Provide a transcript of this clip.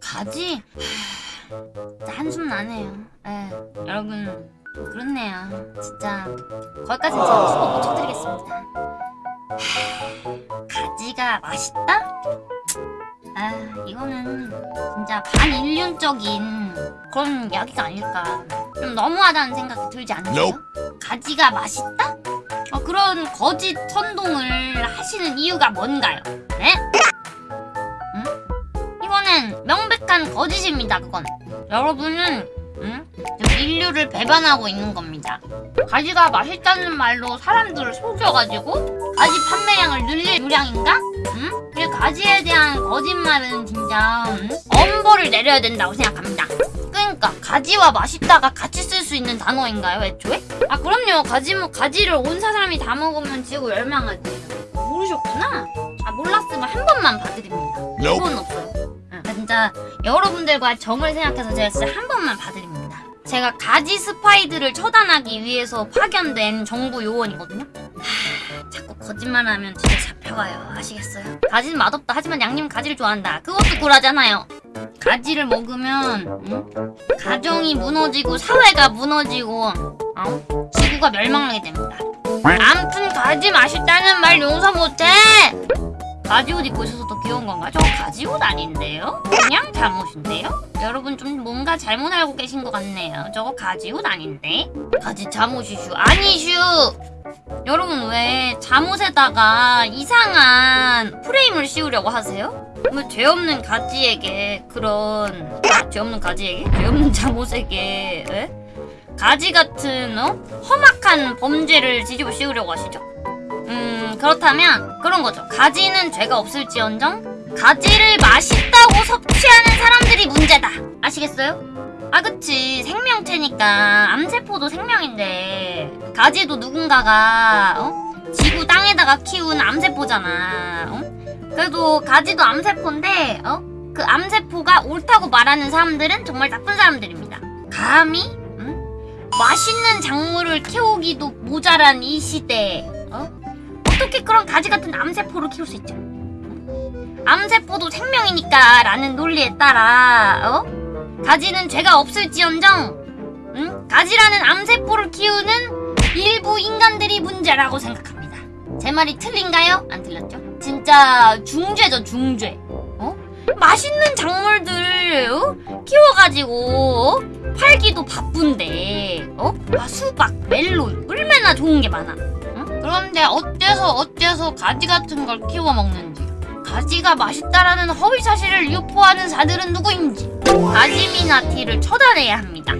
가지? 하, 한숨 나네요. 예, 여러분 그렇네요. 진짜 거기까지는 제가 수고 못 쳐드리겠습니다. 하, 가지가 맛있다? 아 이거는 진짜 반인륜적인 그런 이야기가 아닐까. 좀 너무하다는 생각이 들지 않으세요? 가지가 맛있다? 어, 그런 거짓 선동을 하시는 이유가 뭔가요? 네? 응? 이거는 명백한 거짓입니다, 그건. 여러분은, 응? 지금 인류를 배반하고 있는 겁니다. 가지가 맛있다는 말로 사람들을 속여가지고 가지 판매량을 늘릴 유량인가? 응? 그 가지에 대한 거짓말은 진짜 응? 엄벌을 내려야 된다고 생각합니다. 그러니까 가지와 맛있다가 같이 쓸 수 있는 단어인가요, 애초에? 아 그럼요. 가지 가지를 온 사람이 다 먹으면 지구 멸망하지. 모르셨구나? 아 몰랐으면 한 번만 봐드립니다. 이건 없어요. 진짜 여러분들과 정을 생각해서 제가 진짜 한 번만 봐드립니다. 제가 가지 스파이들을 처단하기 위해서 파견된 정부 요원이거든요. 하, 자꾸 거짓말하면 진짜 잡혀가요. 아시겠어요? 가지는 맛없다. 하지만 양님 가지를 좋아한다. 그것도 굴하잖아요. 가지를 먹으면 응? 가정이 무너지고 사회가 무너지고 어? 지구가 멸망하게 됩니다. 암튼 가지 맛있다는 말 용서 못해. 가지 옷 입고 있어서 더 귀여운 건가? 저 가지 옷 아닌데요? 그냥 잠옷인데요? 여러분 좀 뭔가 잘못 알고 계신 것 같네요. 저거 가지 옷 아닌데? 가지 잠옷이슈 아니슈. 여러분 왜 잠옷에다가 이상한 프레임을 씌우려고 하세요? 왜 죄 없는 가지에게 그런 아, 죄 없는 가지에게 죄 없는 잠옷에게 에? 가지 같은 어? 험악한 범죄를 뒤집어 씌우려고 하시죠? 음 그렇다면 그런 거죠. 가지는 죄가 없을지언정 가지를 맛있다고 섭취하는 사람들이 문제다. 아시겠어요? 아 그치 생명체니까 암세포도 생명인데 가지도 누군가가 어? 지구 땅에다가 키운 암세포잖아. 어? 그래도 가지도 암세포인데 어? 그 암세포가 옳다고 말하는 사람들은 정말 나쁜 사람들입니다. 감히 응? 맛있는 작물을 키우기도 모자란 이 시대에 어? 어떻게 그런 가지 같은 암세포를 키울 수 있죠? 암세포도 생명이니까 라는 논리에 따라 어? 가지는 죄가 없을지언정 응? 가지라는 암세포를 키우는 일부 인간들이 문제라고 생각합니다. 제 말이 틀린가요? 안 틀렸죠? 진짜 중죄죠 중죄. 어? 맛있는 작물들 어? 키워가지고 어? 팔기도 바쁜데 어? 아, 수박, 멜론 얼마나 좋은 게 많아. 응? 그런데 어째서 어째서 가지 같은 걸 키워 먹는지 가지가 맛있다라는 허위 사실을 유포하는 자들은 누구인지 가지미나티를 처단해야 합니다.